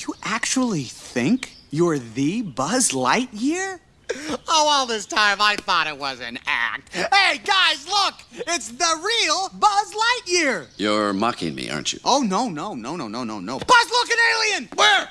You actually think you're the Buzz Lightyear? Oh, all this time I thought it was an act. Hey, guys, look! It's the real Buzz Lightyear! You're mocking me, aren't you? Oh, no, no, no, no, no, no, no. Buzz, look, an alien! Where?